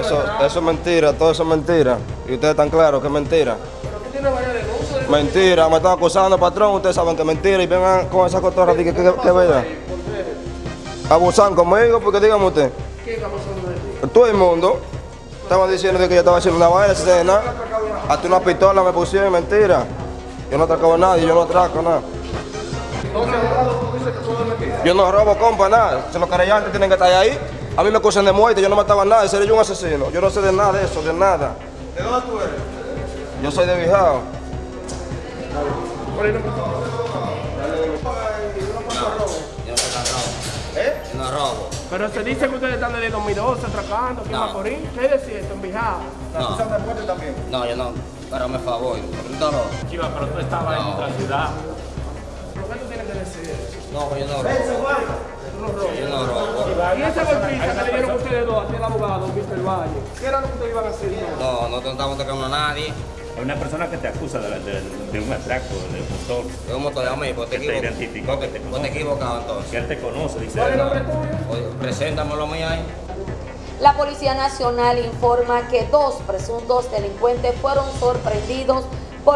Eso, eso es mentira, todo eso es mentira. Y ustedes están claros que es mentira. Mentira, me están acusando, patrón. Ustedes saben que es mentira y vengan con esa cotorra de que, que, que, verdad. Abusan conmigo, porque dígame usted. Todo el mundo estaba diciendo que yo estaba haciendo una vaina, sin nada. Hasta una pistola me pusieron, mentira. Yo no atraco a nadie, yo no atraco nada. Yo no robo, compa, nada. Si los querellantes tienen que estar ahí. A mí me acusan de muerte, yo no mataba a nadie, sería yo un asesino. Yo no sé de nada de eso, de nada. ¿De dónde tú eres? Yo soy de Bijao. Yo no robo. ¿Eh? Yo no robo. Pero se dice que ustedes están desde 2012 atracando aquí en No. Macorís. ¿Qué es cierto en Bijao? ¿La No. de muerte también? No, yo no. Pero me favor. No. Chiva, pero tú estabas en otra ciudad. No, yo no robo. Yo no robo. Y esa golpiza que le dieron ustedes dos, aquí el abogado, Mr. Valle, ¿qué era lo que ustedes iban a hacer? No, no te estamos tocando a nadie. Hay una persona que te acusa de, de- de un atraco, de un motor. Es un motor de mí, pues te Que te que te equivocado entonces. Que él te conoce, dice. ¿Cuál es el nombre tuyo? Oye, preséntamelo a mí ahí. La Policía Nacional informa que dos presuntos delincuentes fueron sorprendidos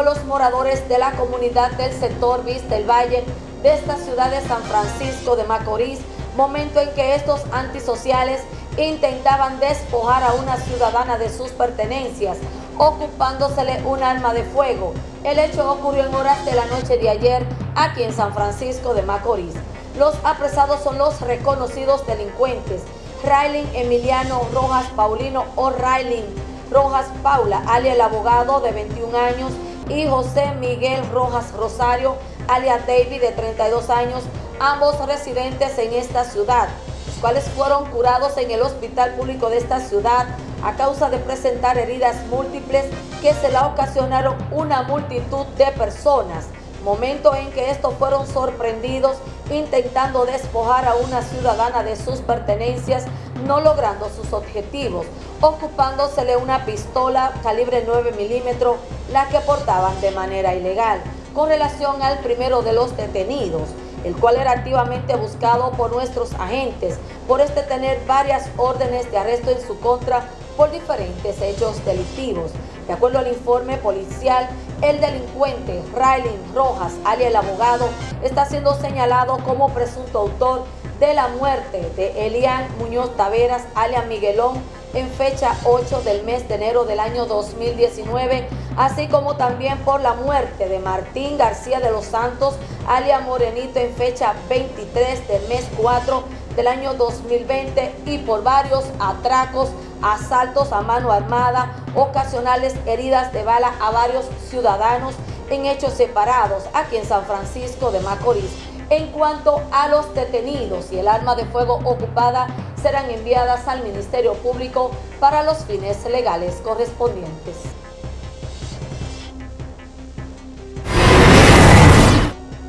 los moradores de la comunidad del sector Vista el Valle de esta ciudad de San Francisco de Macorís, momento en que estos antisociales intentaban despojar a una ciudadana de sus pertenencias, ocupándosele un arma de fuego. El hecho ocurrió en horas de la noche de ayer aquí en San Francisco de Macorís. Los apresados son los reconocidos delincuentes Raylin Emiliano Rojas Paulino o Raylin Rojas Paula, alias el abogado de 21 años, y José Miguel Rojas Rosario, alias David de 32 años, ambos residentes en esta ciudad, los cuales fueron curados en el hospital público de esta ciudad a causa de presentar heridas múltiples que se la ocasionaron una multitud de personas. Momento en que estos fueron sorprendidos intentando despojar a una ciudadana de sus pertenencias, no logrando sus objetivos, ocupándosele una pistola calibre 9 milímetros, la que portaban de manera ilegal, con relación al primero de los detenidos, el cual era activamente buscado por nuestros agentes por este tener varias órdenes de arresto en su contra por diferentes hechos delictivos. De acuerdo al informe policial, el delincuente Raylin Rojas, alias el abogado, está siendo señalado como presunto autor de la muerte de Elian Muñoz Taveras, alias Miguelón, en fecha 8 del mes de enero del año 2019, así como también por la muerte de Martín García de los Santos, alias Morenito, en fecha 23 del mes 4 del año 2020 y por varios atracos, asaltos a mano armada, ocasionales heridas de bala a varios ciudadanos en hechos separados aquí en San Francisco de Macorís. En cuanto a los detenidos y el arma de fuego ocupada, serán enviadas al Ministerio Público para los fines legales correspondientes.